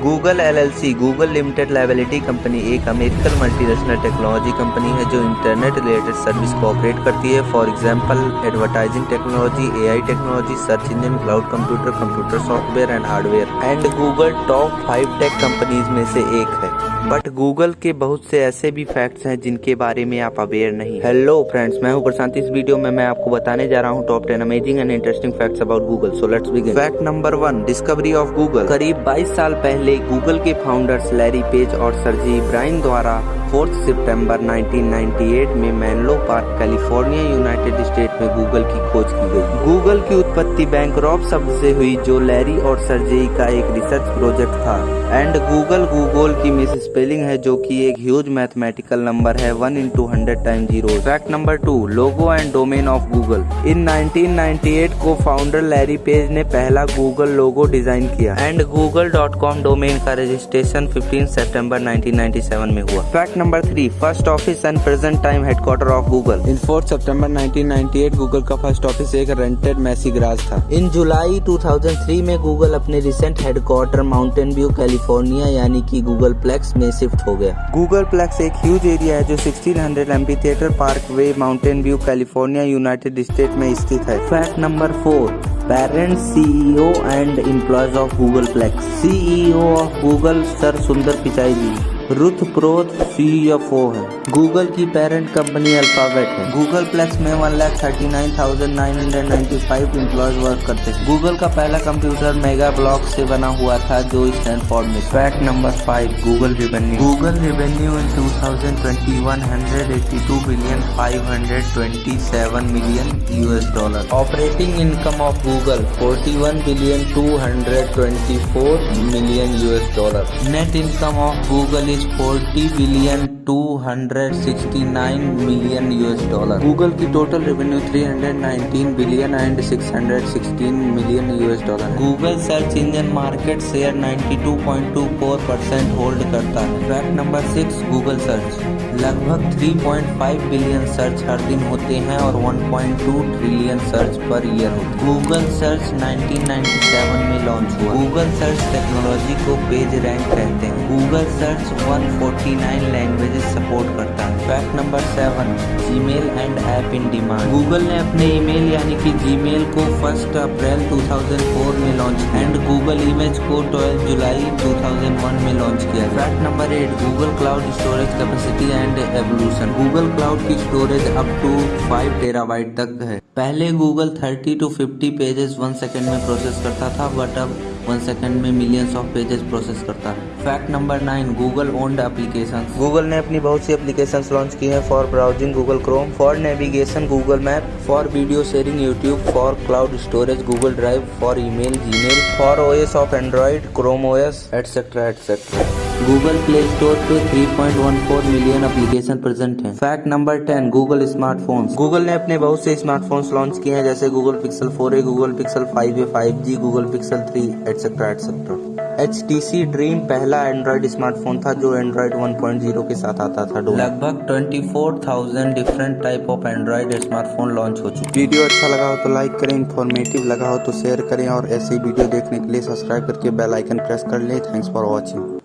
Google L L C Google limited liability company एक American multinational technology company है जो internet related service को operate करती है। For example advertising technology AI technology search engine cloud computer computer software and hardware and Google top five tech companies में से एक but Google के बहुत से ऐसे भी फैक्ट्स हैं जिनके बारे में आप अवेयर नहीं हेलो फ्रेंड्स मैं हूँ प्रशांत। इस वीडियो में मैं आपको बताने जा रहा हूँ top ten amazing and interesting facts about Google so let's begin fact number one discovery of Google करीब 22 साल पहले गूगल के फाउंडर्स लैरी पेज और सरजी ब्राइन द्वारा 4 सितंबर 1998 में Menlo Park, California, United State में गूगल की खोज की गई। गूगल की उत्पत्ति बैंक शब्द से हुई, जो लैरी और सरजेई का एक रिसर्च प्रोजेक्ट था। एंड गूगल गूगल की मिस स्पेलिंग है, जो कि एक ह्यूज मैथमेटिकल नंबर है, one into hundred time zero. Fact number two, logo and domain of Google. In 1998 को फाउंडर लैरी पेज ने पहला गूगल लोगो डिज़ाइन किया। And Google dot com domain का रजिस्ट्रेशन 15 सितंबर 1997 में हुआ। Fact number three first office and present time headquarter of Google in fourth September 1998 Google का first office एक रेंटेड मैसी ग्रास था। इन जुलाई 2003 में गूगल अपने recent headquarter Mountain View California यानी कि गूगल प्लेक्स में शिफ्ट हो गया। गूगल प्लेक्स एक ह्यूज एरिया है जो 1600 Amphitheatre Parkway Mountain View California United State में स्थित है। Fact number four parents CEO and employees of Googleplex CEO of Google sir Sundar Pichai ji Ruth Porat CFO है। Google की parent company Alphabet है। Google plex में one lakh thirty nine thousand nine hundred ninety five employees work करते हैं। Google का पहला computer mega block से बना हुआ था जो स्टैनफोर्ड में fact number five Google revenue Google revenue in two thousand twenty one hundred eighty two billion five hundred twenty seven million US dollar operating income of Google forty one billion two hundred twenty four million US dollar net income of Google is 40 billion 269 million US dollar Google की total revenue 319 billion and 616 million US dollar Google search engine market share 92.24 percent hold करता है। Fact number six Google search लगभग 3.5 billion search her दिन होते हैं और 1.2 trillion search per year होते हैं। गूगल सर्च 1997 में लॉन्च हुआ। गूगल सर्च टेक्नोलॉजी को पेज रैंक कहते हैं। गूगल सर्च 149 लैंग्वेजेस सपोर्ट करता है। Fact number seven Gmail and app in demand Google ने अपने ईमेल यानी कि जीमेल को फ़र्स्ट अप्रैल 2004 में लॉन्च एंड गूगल इमेज को 12 जुलाई 2001 में लॉन्च किया। Fact number eight Google cloud storage capacity and evolution Google cloud की स्टोरेज अप टू 5 टेराबाइट तक है। पहले Google 30 to 50 pages one second में प्रोसेस करता था बट अब वन सेकंड में मिलियंस ऑफ़ पेजेस प्रोसेस करता है। Fact number nine Google owned application Google ने अपनी बहुत सी एप्लीकेशन लॉन्च की है for browsing Google Chrome for navigation Google Map for video sharing YouTube for cloud storage Google Drive for email Gmail for O S of Android Chrome OS etcetera etcetera Google Play Store पे 3.14 million application present हैं। Fact number 10 Google smartphones Google ने अपने बहुत से smartphones launch किए हैं जैसे Google Pixel 4a, Google Pixel 5a, 5G, Google Pixel 3 etcetera etcetera H T C Dream पहला एंड्रॉइड स्मार्टफ़ोन था जो एंड्रॉइड 1.0 के साथ आता था लगभग 24,000 different type of Android smartphone launch हो चुके वीडियो अच्छा लगा हो तो लाइक करें इन्फॉर्मेटिव लगा हो तो शेयर करें और ऐसे वीडियो देखने के लिए सब्सक्राइब करके बेल आइकन प्रेस कर लें। Thanks for watching